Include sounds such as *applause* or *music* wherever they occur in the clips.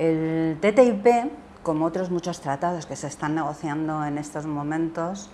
El TTIP, como otros muchos tratados que se están negociando en estos momentos,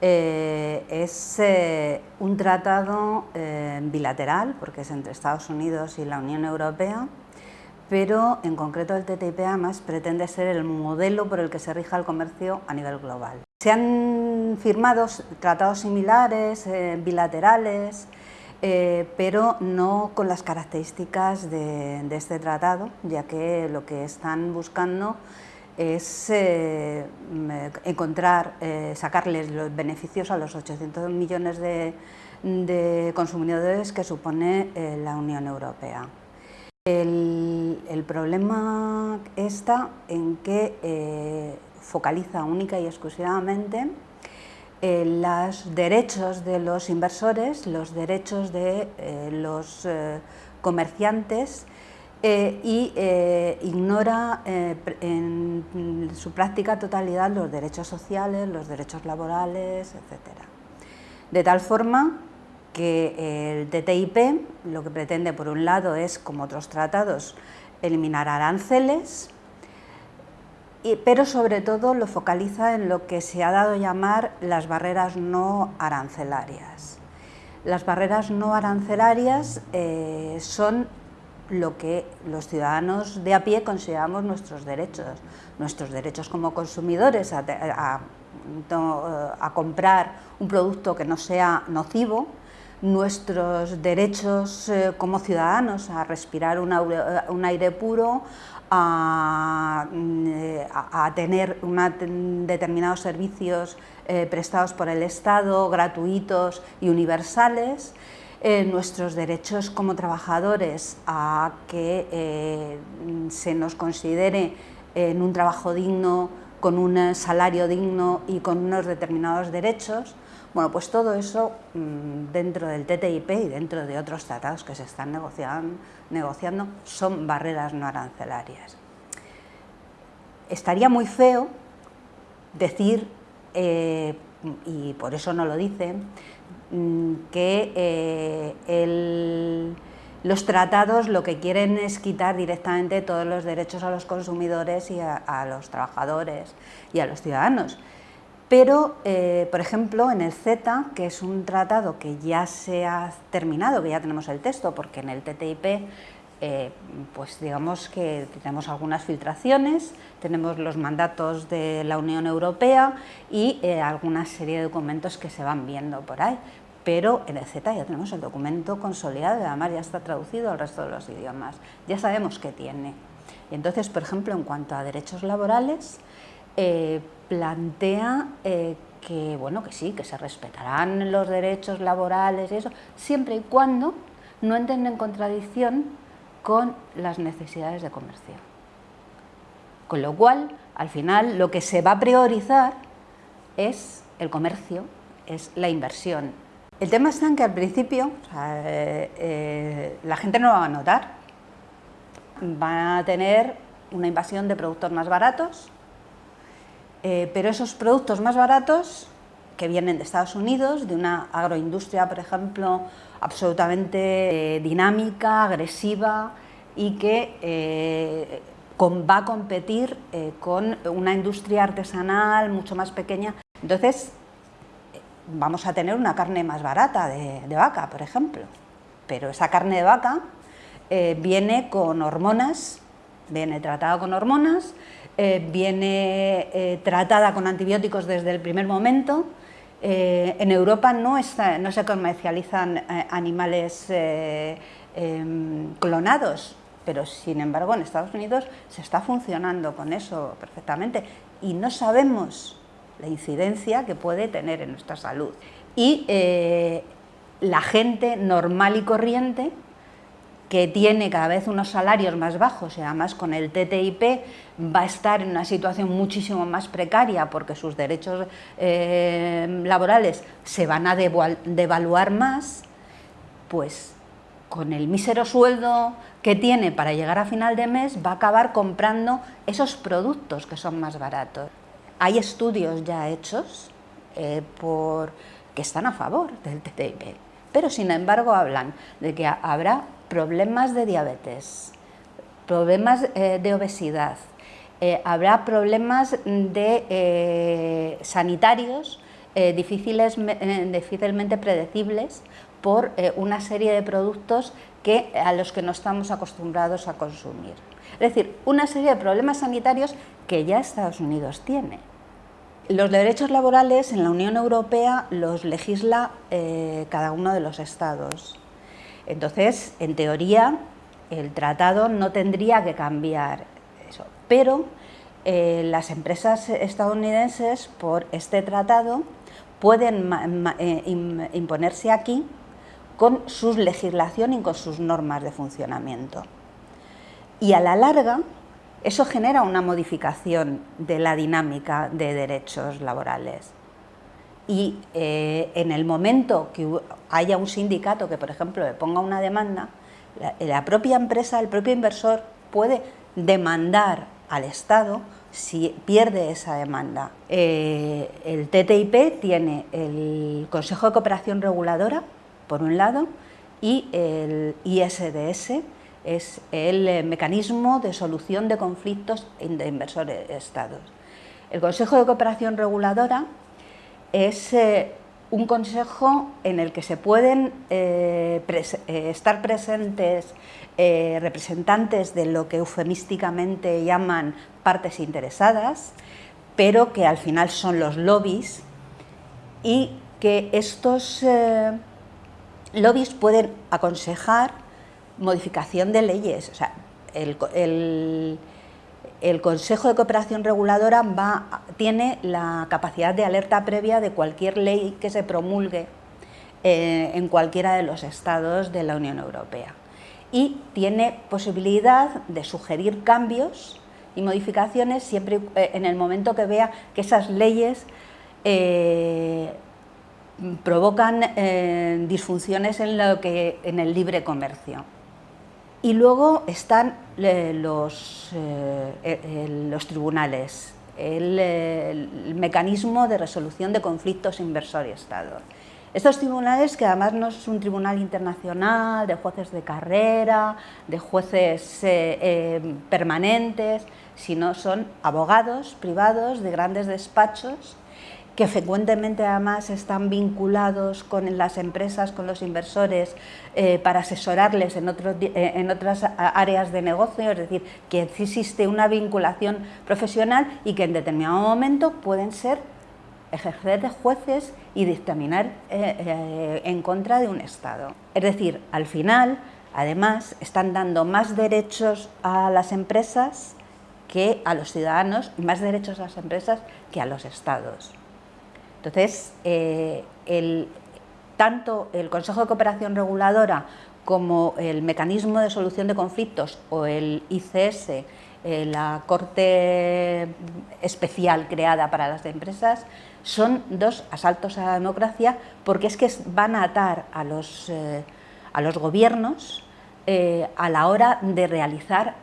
eh, es eh, un tratado eh, bilateral, porque es entre Estados Unidos y la Unión Europea, pero en concreto el TTIP además pretende ser el modelo por el que se rija el comercio a nivel global. Se han firmado tratados similares, bilaterales, pero no con las características de, de este tratado, ya que lo que están buscando es eh, encontrar, eh, sacarles los beneficios a los 800 millones de, consumidores que supone eh, la Unión Europea. El, problema está en que focaliza única y exclusivamente los derechos de los inversores, los derechos de los comerciantes eh, y eh, ignora eh, en su práctica totalidad los derechos sociales, los derechos laborales, etc. De tal forma que el TTIP lo que pretende por un lado es, como otros tratados, eliminar aranceles, pero sobre todo lo focaliza en lo que se ha dado a llamar las barreras no arancelarias. Las barreras no arancelarias son lo que los ciudadanos de a pie consideramos nuestros derechos, nuestros derechos como consumidores a, comprar un producto que no sea nocivo, nuestros derechos eh, como ciudadanos a respirar un aire, puro, a, tener determinados servicios eh, prestados por el Estado, gratuitos y universales, eh, nuestros derechos como trabajadores a que eh, se nos considere en un trabajo digno, con un salario digno y con unos determinados derechos, bueno, pues todo eso mm, dentro del TTIP y dentro de otros tratados que se están negociando, son barreras no arancelarias. Estaría muy feo decir, eh, y por eso no lo dicen, Mm, que eh, los tratados lo que quieren es quitar directamente todos los derechos a los consumidores y a, los trabajadores y a los ciudadanos. Pero, eh, por ejemplo, en el CETA, que es un tratado que ya se ha terminado, que ya tenemos el texto, porque en el TTIP eh, pues digamos que tenemos algunas filtraciones, tenemos los mandatos de la Unión Europea y eh, alguna serie de documentos que se van viendo por ahí. Pero en el Z ya tenemos el documento consolidado y además ya está traducido al resto de los idiomas. Ya sabemos qué tiene. entonces, por ejemplo, en cuanto a derechos laborales, eh, plantea que, bueno, que sí, que se respetarán los derechos laborales y eso, siempre y cuando no entren en contradicción con las necesidades de comercio. Con lo cual, al final, lo que se va a priorizar es el comercio, es la inversión. El tema está en que al principio eh, eh, la gente no lo va a notar, van a tener una invasión de productos más baratos, eh, pero esos productos más baratos que vienen de Estados Unidos, de una agroindustria, por ejemplo, absolutamente eh, dinámica, agresiva y que eh, va a competir con una industria artesanal mucho más pequeña. Entonces, vamos a tener una carne más barata de, vaca, por ejemplo, pero esa carne de vaca viene con hormonas, viene tratada con hormonas, viene tratada con antibióticos desde el primer momento, eh, en Europa no, se comercializan eh, animales eh, em, clonados, pero sin embargo en Estados Unidos se está funcionando con eso perfectamente y no sabemos la incidencia que puede tener en nuestra salud. Y la gente normal y corriente que tiene cada vez unos salarios más bajos y además con el TTIP va a estar en una situación muchísimo más precaria porque sus derechos eh, laborales se van a devaluar más, pues con el mísero sueldo que tiene para llegar a final de mes va a acabar comprando esos productos que son más baratos. Hay estudios ya hechos eh, por, que están a favor del TTIP, pero sin embargo hablan de que habrá problemas de diabetes, problemas de obesidad, habrá problemas de sanitarios difíciles, difícilmente predecibles por una serie de productos que, a los que no estamos acostumbrados a consumir. Es decir, una serie de problemas sanitarios que ya Estados Unidos tiene. Los derechos laborales en la Unión Europea los legisla eh, cada uno de los estados. Entonces, en teoría, el tratado no tendría que cambiar eso. Pero eh, las empresas estadounidenses, por este tratado, pueden eh, imponerse aquí con su legislación y con sus normas de funcionamiento. Y a la larga, eso genera una modificación de la dinámica de derechos laborales. Y eh, en el momento que haya un sindicato que, por ejemplo, le ponga una demanda, la, propia empresa, el propio inversor puede demandar al Estado si pierde esa demanda. Eh, el TTIP tiene el Consejo de Cooperación Reguladora, por un lado, y el ISDS, es el eh, mecanismo de solución de conflictos de inversores-estados. El Consejo de Cooperación Reguladora es eh, un consejo en el que se pueden eh, estar presentes representantes de lo que eufemísticamente llaman partes interesadas, pero que al final son los lobbies y que estos lobbies pueden aconsejar modificación de leyes. O sea, el, Consejo de Cooperación Reguladora va, tiene la capacidad de alerta previa de cualquier ley que se promulgue eh, en cualquiera de los estados de la Unión Europea. Y tiene posibilidad de sugerir cambios y modificaciones siempre eh, en el momento que vea que esas leyes eh, provocan disfunciones en, lo que, en el libre comercio. Y luego están los, eh, los tribunales, el, mecanismo de resolución de conflictos inversor y Estado. Estos tribunales, que además no es un tribunal internacional de jueces de carrera, de jueces eh, permanentes, sino son abogados privados de grandes despachos que frecuentemente además están vinculados con las empresas, con los inversores, eh, para asesorarles en, eh, otras áreas de negocio, es decir, que existe una vinculación profesional y que en determinado momento pueden ser ejercer de jueces y dictaminar eh, en contra de un Estado. Es decir, al final, además, están dando más derechos a las empresas que a los ciudadanos, más derechos a las empresas que a los Estados. Entonces, eh, tanto el Consejo de Cooperación Reguladora como el Mecanismo de Solución de Conflictos o el ICS, eh, la Corte Especial creada para las empresas, son dos asaltos a la democracia porque es que van a atar a los, eh, a los gobiernos a la hora de realizar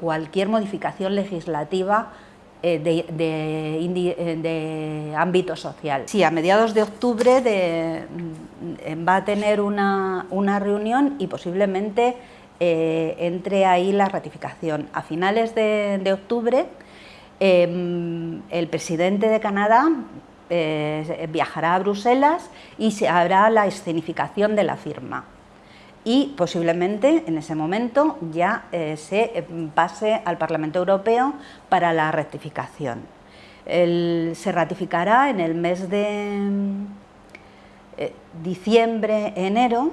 cualquier modificación legislativa eh, eh, de, ámbito social. Sí, a mediados de octubre mm, va a tener una, reunión y posiblemente eh, entre ahí la ratificación. A finales de, octubre em, el presidente de Canadá viajará a Bruselas y se hará la escenificación de la firma y posiblemente en ese momento ya eh, se eh, pase al Parlamento Europeo para la rectificación. se ratificará en el mes de eh, diciembre, enero,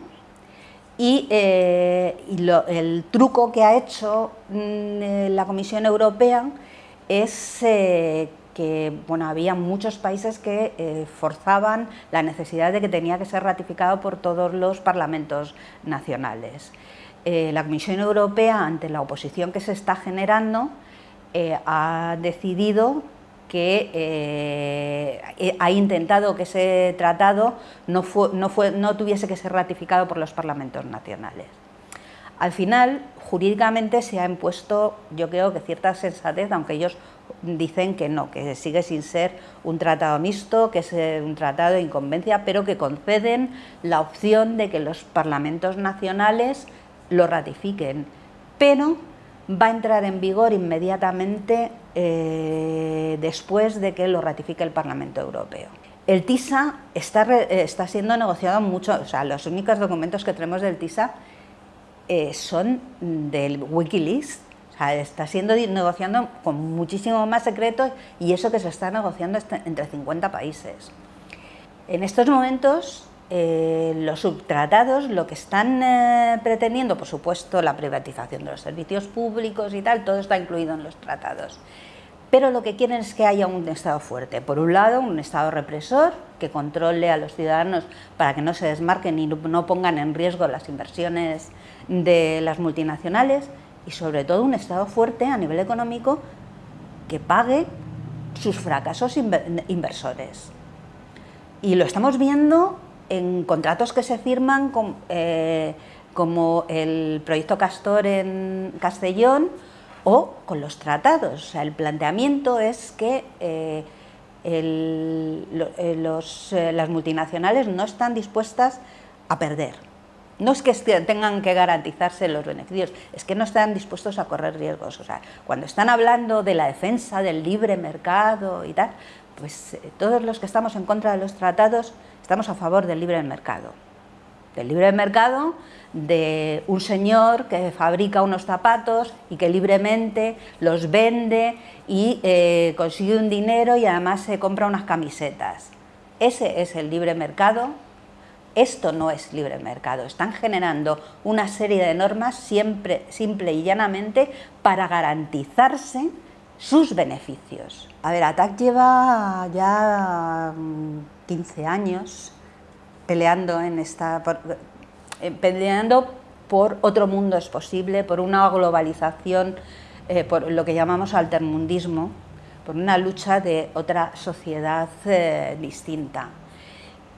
y, el truco que ha hecho mm, la Comisión Europea es que bueno, había muchos países que eh, forzaban la necesidad de que tenía que ser ratificado por todos los parlamentos nacionales. Eh, la Comisión Europea, ante la oposición que se está generando, eh, ha decidido que ha intentado que ese tratado no, no, fue, no tuviese que ser ratificado por los parlamentos nacionales. Al final, jurídicamente se ha impuesto, yo creo que cierta sensatez, aunque ellos dicen que no, que sigue sin ser un tratado mixto, que es eh, un tratado de inconveniencia, pero que conceden la opción de que los parlamentos nacionales lo ratifiquen. Pero va a entrar en vigor inmediatamente eh, después de que lo ratifique el Parlamento Europeo. El TISA está, está, siendo negociado mucho, o sea, los únicos documentos que tenemos del TISA eh, son del Wikileaks, sea, está siendo negociando con muchísimo más secretos y eso que se está negociando entre 50 países. En estos momentos eh, los subtratados lo que están eh, pretendiendo, por supuesto, la privatización de los servicios públicos y tal, todo está incluido en los tratados. Pero lo que quieren es que haya un Estado fuerte. Por un lado, un Estado represor que controle a los ciudadanos para que no se desmarquen y no pongan en riesgo las inversiones de las multinacionales y sobre todo un Estado fuerte a nivel económico que pague sus fracasos inversores. Y lo estamos viendo en contratos que se firman eh, como el proyecto Castor en Castellón o con los tratados. O sea, el planteamiento es que eh, eh, las multinacionales no están dispuestas a perder. No es que tengan que garantizarse los beneficios, es que no están dispuestos a correr riesgos. O sea, cuando están hablando de la defensa del libre mercado y tal, pues todos los que estamos en contra de los tratados Estamos a favor del libre mercado. Del libre mercado de un señor que fabrica unos zapatos y que libremente los vende y eh, consigue un dinero y además se compra unas camisetas. Ese es el libre mercado. Esto no es libre mercado. Están generando una serie de normas siempre, simple y llanamente para garantizarse sus beneficios. A ver, ATAC lleva ya 15 años peleando en esta eh, peleando por otro mundo es posible, por una globalización, eh, por lo que llamamos altermundismo, por una lucha de otra sociedad eh, distinta.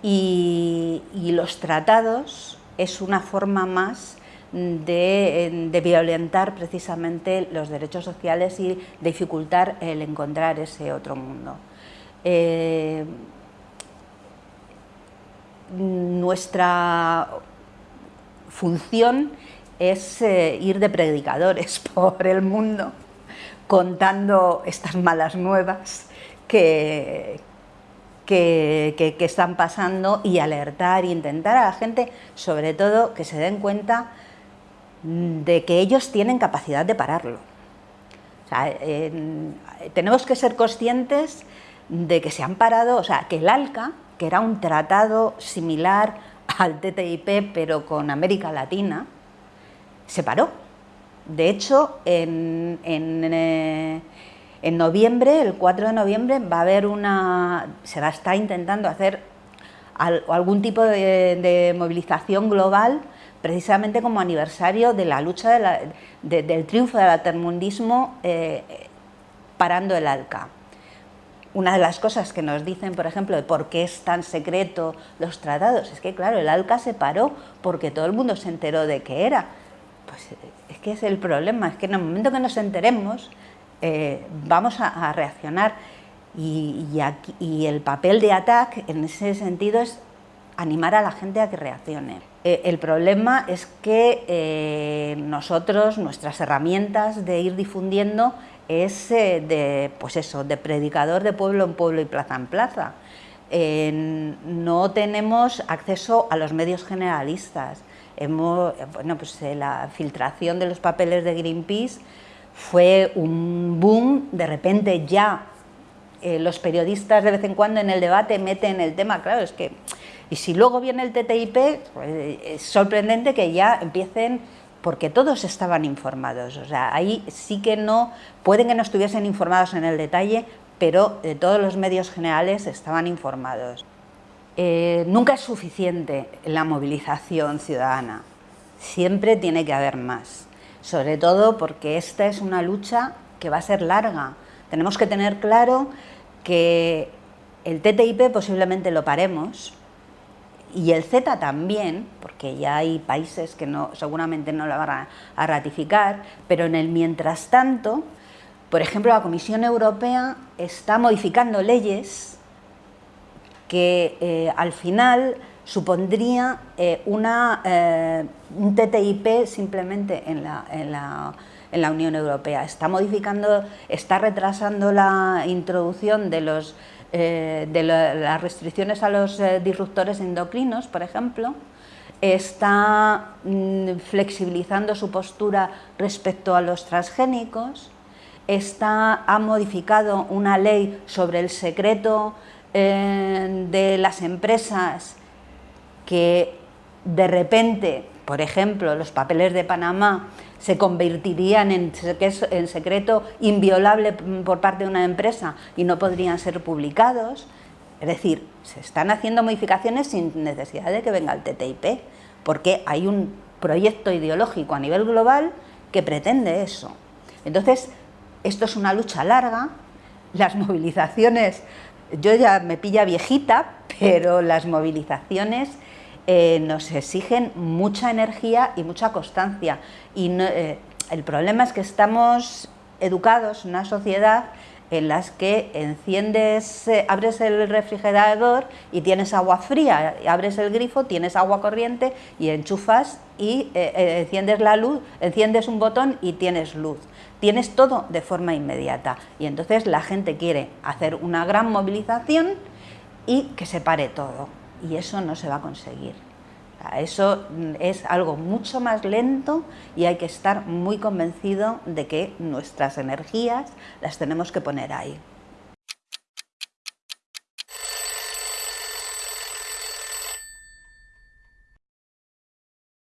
Y, los tratados es una forma más de, violentar precisamente los derechos sociales y dificultar el encontrar ese otro mundo. Nuestra función es eh, ir de predicadores *laughs* por el mundo contando estas malas nuevas que, que, están pasando y alertar e intentar a la gente, sobre todo, que se den cuenta de que ellos tienen capacidad de pararlo. tenemos que ser conscientes de que se han parado, o sea, que el ALCA, que era un tratado similar al TTIP, pero con América Latina, se paró. De hecho, en, eh, noviembre, el 4 de noviembre, va a haber una. se va a estar intentando hacer algún tipo de, movilización global, precisamente como aniversario de la lucha del triunfo del altermundismo eh, parando el ALCA. Una de las cosas que nos dicen, por ejemplo, de por qué es tan secreto los tratados, es que, claro, el ALCA se paró porque todo el mundo se enteró de qué era. Pues es que es el problema, es que en el momento que nos enteremos eh, vamos a, reaccionar y, el papel de ATAC en ese sentido es animar a la gente a que reaccione. Eh, el problema es que eh, nosotros, nuestras herramientas de ir difundiendo es de, pues eso, de predicador de pueblo en pueblo y plaza en plaza. no tenemos acceso a los medios generalistas. Hemos, bueno, pues, la filtración de los papeles de Greenpeace fue un boom, de repente ya eh, los periodistas de vez en cuando en el debate meten el tema, claro, es que... Y si luego viene el TTIP, pues, es sorprendente que ya empiecen porque todos estaban informados, o sea, ahí sí que no, pueden que no estuviesen informados en el detalle, pero eh, todos los medios generales estaban informados. Eh, nunca es suficiente la movilización ciudadana, siempre tiene que haber más, sobre todo porque esta es una lucha que va a ser larga. Tenemos que tener claro que el TTIP posiblemente lo paremos, y el Z también, porque ya hay países que no, seguramente no lo van a, ratificar, pero en el mientras tanto, por ejemplo, la Comisión Europea está modificando leyes que eh, al final supondría eh, una, eh, un TTIP simplemente en la, Unión Europea. Está modificando, está retrasando la introducción de, eh, las restricciones a los disruptores endocrinos, por ejemplo, está mm, flexibilizando su postura respecto a los transgénicos, está, ha modificado una ley sobre el secreto de las empresas que de repente, por ejemplo, los papeles de Panamá se convertirían en, secreto inviolable por parte de una empresa y no podrían ser publicados. Es decir, se están haciendo modificaciones sin necesidad de que venga el TTIP, porque hay un proyecto ideológico a nivel global que pretende eso. Entonces, esto es una lucha larga, las movilizaciones, yo ya me pilla viejita, pero las movilizaciones eh, nos exigen mucha energía y mucha constancia. Y eh, el problema es que estamos educados en una sociedad en las que enciendes, eh, abres el refrigerador y tienes agua fría, abres el grifo, tienes agua corriente y enchufas y enciendes la luz, enciendes un botón y tienes luz. Tienes todo de forma inmediata y entonces la gente quiere hacer una gran movilización y que se pare todo y eso no se va a conseguir. Eso es algo mucho más lento y hay que estar muy convencido de que nuestras energías las tenemos que poner ahí.